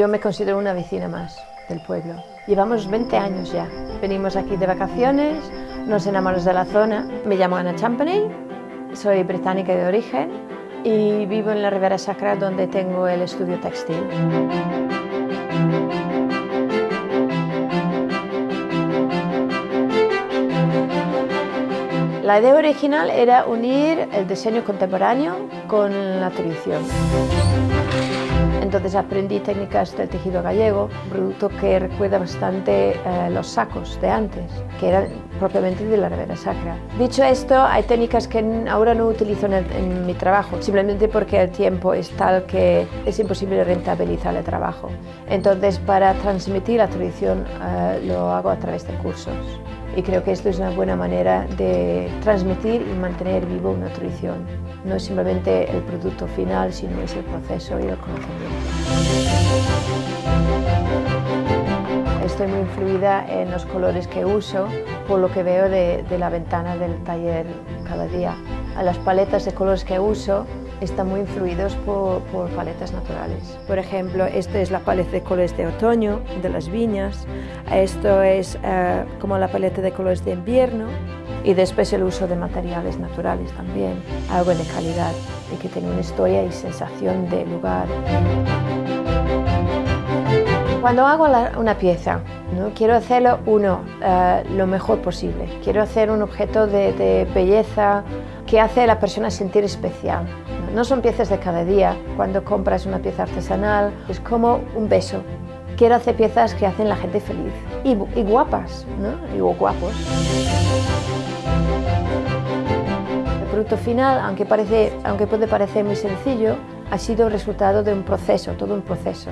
yo me considero una vecina más del pueblo. Llevamos 20 años ya. Venimos aquí de vacaciones, nos enamoramos de la zona. Me llamo Ana Champney, soy británica de origen y vivo en la Ribera Sacra donde tengo el estudio textil. La idea original era unir el diseño contemporáneo con la tradición. Entonces aprendí técnicas del tejido gallego, producto que recuerda bastante eh, los sacos de antes, que eran propiamente de la Ribera Sacra. Dicho esto, hay técnicas que ahora no utilizo en, mi trabajo, simplemente porque el tiempo es tal que es imposible rentabilizar el trabajo. Entonces, para transmitir la tradición eh, lo hago a través de cursos y creo que esto es una buena manera de transmitir y mantener vivo una tradición. No es simplemente el producto final, sino es el proceso y el conocimiento. Estoy muy influida en los colores que uso por lo que veo de, de la ventana del taller cada día. A las paletas de colores que uso están muy influidos por, paletas naturales. Por ejemplo, esta es la paleta de colores de otoño de las viñas, esto es eh, como la paleta de colores de invierno y después el uso de materiales naturales también, algo de calidad y que tiene una historia y sensación de lugar. Cuando hago una pieza, ¿no? quiero hacerlo, uno, eh, lo mejor posible. Quiero hacer un objeto de, de belleza que hace a la persona sentir especial. No son piezas de cada día. Cuando compras una pieza artesanal es como un beso. Quiero hacer piezas que hacen la gente feliz y, guapas, ¿no? Y guapos. El producto final, aunque, parece, aunque puede parecer muy sencillo, ha sido el resultado de un proceso, todo un proceso.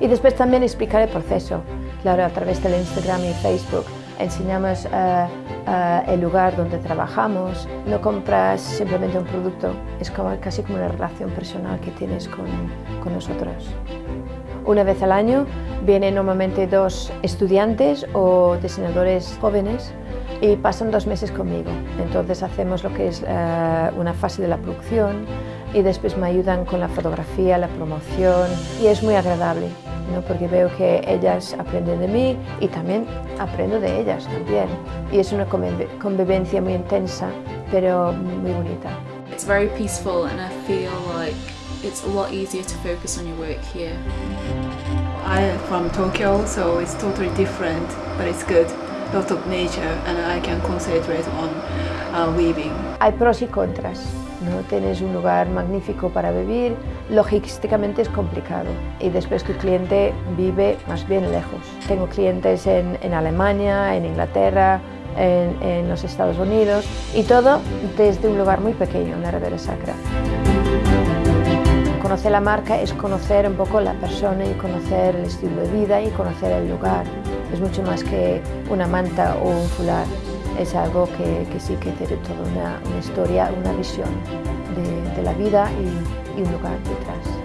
Y después también explicar el proceso, claro, a través del Instagram y Facebook enseñamos uh, el lugar donde trabajamos, no compras simplemente un producto, es como, casi como una relación personal que tienes con, con nosotros. Una vez al año vienen normalmente dos estudiantes o diseñadores jóvenes y pasan dos meses conmigo. Entonces hacemos lo que es una fase de la producción y después me ayudan con la fotografía, la promoción y es muy agradable porque veo que ellas aprenden de mí y también aprendo de ellas también. Y es una convivencia muy intensa, pero muy bonita. It's very peaceful and I feel like it's a lot easier to focus on your work here. I am from Tokyo, so it's totally different, but it's good. Lot of nature and I can concentrate on uh, weaving. Hay pros y contras. ¿no? Tienes un lugar magnífico para vivir, logísticamente es complicado y después tu cliente vive más bien lejos. Tengo clientes en, en Alemania, en Inglaterra, en, en, los Estados Unidos y todo desde un lugar muy pequeño, en la Ribera Sacra. Conocer la marca es conocer un poco la persona y conocer el estilo de vida y conocer el lugar. Es mucho más que una manta o un fular es algo que, sí que tiene toda una, historia, una visión de, de la vida y, y un lugar detrás.